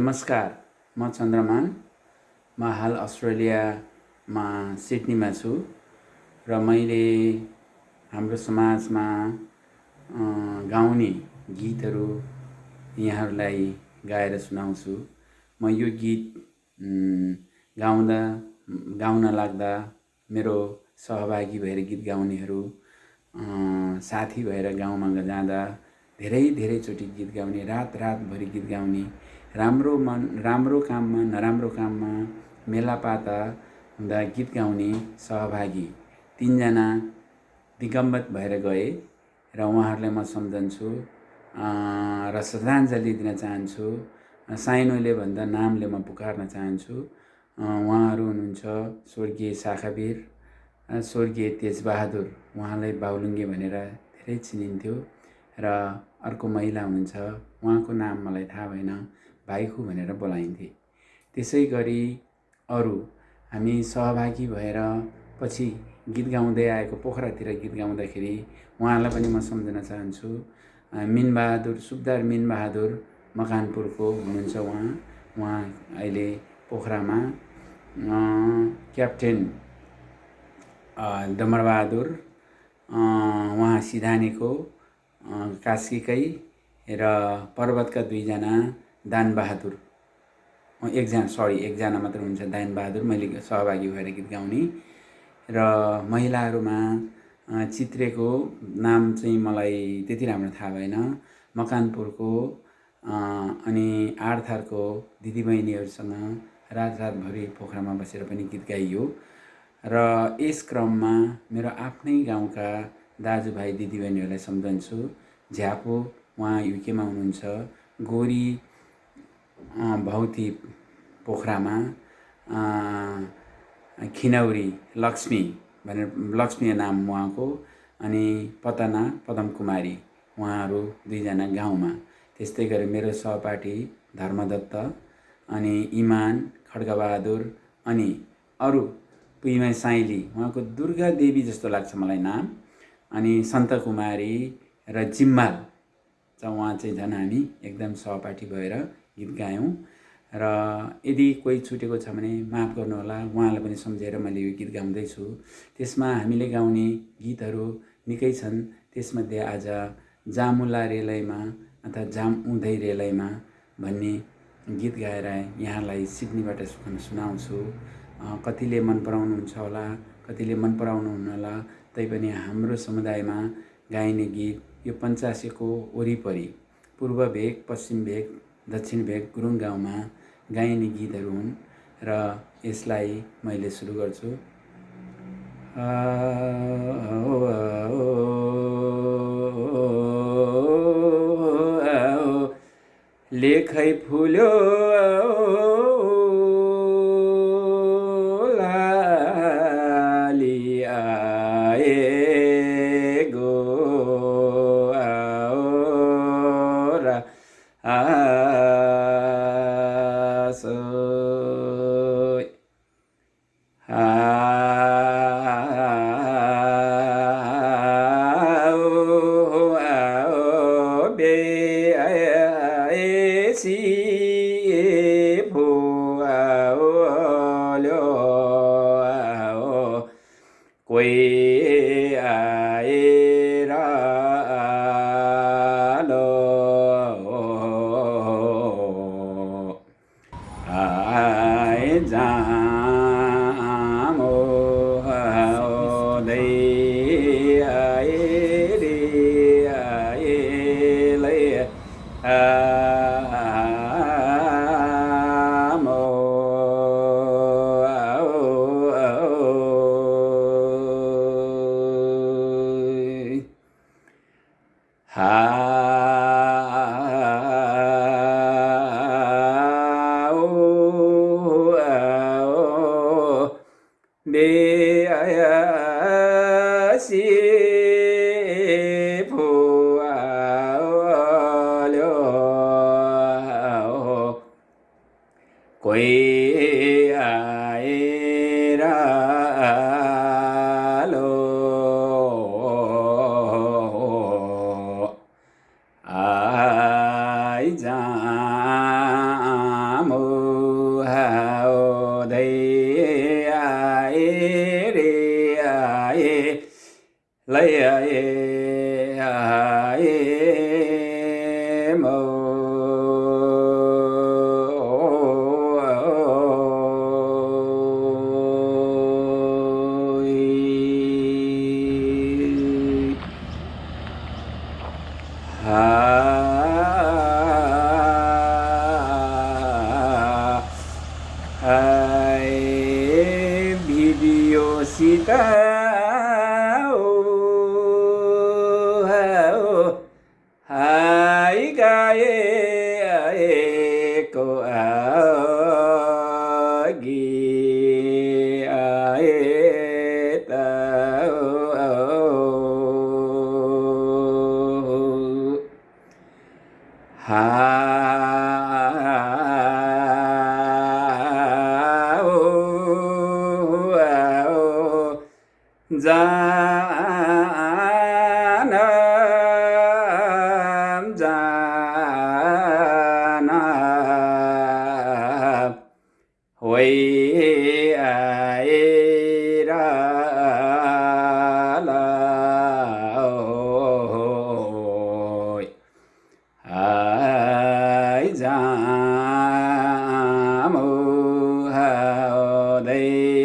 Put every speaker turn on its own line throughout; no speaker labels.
नमस्कार म चन्द्रमान। म हाल अस्ट्रेलियामा सिडनीमा छु र मैले हाम्रो समाजमा गाउने गीतहरू यहाँहरूलाई गाएर सुनाउँछु। म यो गीत गाउँदा गाउन लाग्दा मेरो सहभागी भएर गीत गाउनेहरू साथी भएर गाउँमा जाँदा धेरै धेरैचोटि गीत गाउने रात रातभरि गीत गाउने राम्रो मन राम्रो काममा नराम्रो काममा मेलापाता हुँदा गीत गाउने सहभागी तिनजना दिगम्बत भएर गए र उहाँहरूलाई म सम्झन्छु र श्रद्धाञ्जली दिन चाहन्छु। साइनोले भन्दा नामले म पुकार्न चाहन्छु। उहाँहरू हुनुहुन्छ स्वर्गीय शाखावीर स्वर्गीय तेजबहादुर उहाँलाई बाहुलुङ्गे भनेर धेरै चिनिन्थ्यो। र अर्को महिला हुनुहुन्छ उहाँको नाम मलाई थाहा भएन। भाइखु भनेर बोलाइन्थे। त्यसै गरी अरू हामी सहभागी भएर पछि गीत गाउँदै आएको पोखरातिर गीत गाउँदाखेरि उहाँलाई पनि म सम्झन चाहन्छु। मिनबहादुर सुकदार मिनबहादुर मकानपुरको हुनुहुन्छ उहाँ। उहाँ अहिले पोखरामा। क्याप्टेन डमरबहादुर उहाँ सिधानीको कास्कीकै र पर्वतका दुईजना दानबहादुर। एकजना सरी एकजना मात्र हुन्छ दानबहादुर। मैले सहभागी भएर गीत गाउने। र महिलाहरूमा चित्रेको नाम चाहिँ मलाई त्यति राम्रो थाहा भएन। मकानपुरको अनि आरथारको दिदीबहिनीहरूसँग रात रातभरि पोखरामा बसेर पनि गीत गाइयो। र यस क्रममा मेरो आफ्नै गाउँका दाजुभाइ दिदीबहिनीहरूलाई सम्झन्छु। झ्यापो उहाँ युकेमा हुनुहुन्छ। गोरी भौती पोखरामा खिनौरी लक्ष्मी भनेर लक्ष्मी नाम उहाँको अनि पतना पदम कुमारी उहाँहरू दुईजना गाउँमा। त्यस्तै गरी मेरो सहपाठी धर्मदत्त अनि इमान खड्गबहादुर अनि अरू पुइमा साइली उहाँको दुर्गा देवी जस्तो लाग्छ मलाई नाम। अनि सन्तकुमारी र जिम्माल उहाँ चाहिँ झन् हामी एकदम सहपाठी भएर गीत गायौँ। र यदि कोही छुटेको छ भने माफ गर्नुहोला उहाँलाई पनि सम्झेर मैले यो गीत गाउँदैछु। त्यसमा हामीले गाउने गीतहरू निकै छन्। त्यसमध्ये आज जामुला रेलैमा अथवा जाम उँधै रेलैमा भन्ने गीत गाएर यहाँलाई सिडनीबाट सुनाउँछु। कतिले मन पराउनुहुन्छ होला कतिले मन पराउनुहुन्न होला तैपनि हाम्रो समुदायमा गाइने गीत यो पञ्चासेको वरिपरि पूर्व भेग पश्चिम भेग दक्षिण भेग गुरुङ गाउँमा गाइने गीतहरू हुन् र यसलाई मैले सुरु गर्छु। लेखै फुल्यो कोही आएर ha ô ô ni a si đa mu ha o đây a e đi a e lấy a e a e mu Ah. ấy cái cô ở gì ấy ta hà ra quỳ ai ra la ôi. Ai ra mu ha đây?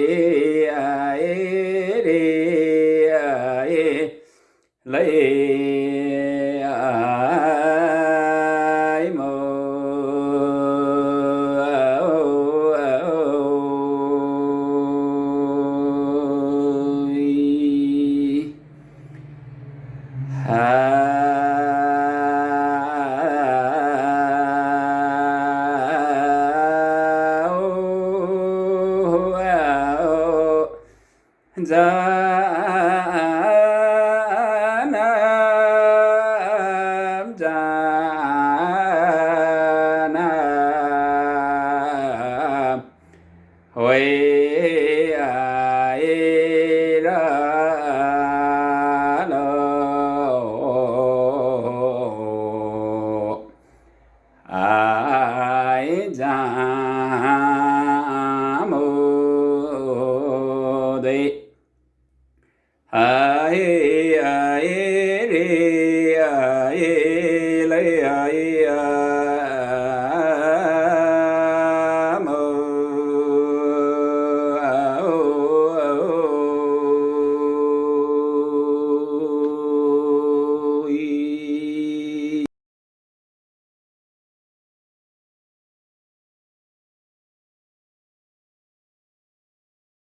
gia nam gia nam huệ giả mô đệ Uh,